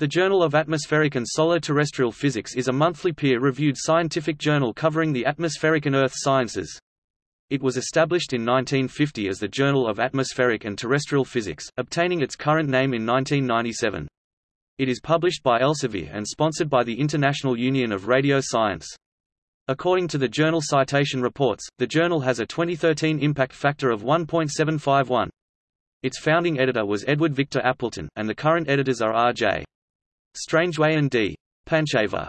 The Journal of Atmospheric and Solar Terrestrial Physics is a monthly peer-reviewed scientific journal covering the atmospheric and Earth sciences. It was established in 1950 as the Journal of Atmospheric and Terrestrial Physics, obtaining its current name in 1997. It is published by Elsevier and sponsored by the International Union of Radio Science. According to the journal Citation Reports, the journal has a 2013 impact factor of 1.751. Its founding editor was Edward Victor Appleton, and the current editors are R.J. Strangeway and D. Pancheva.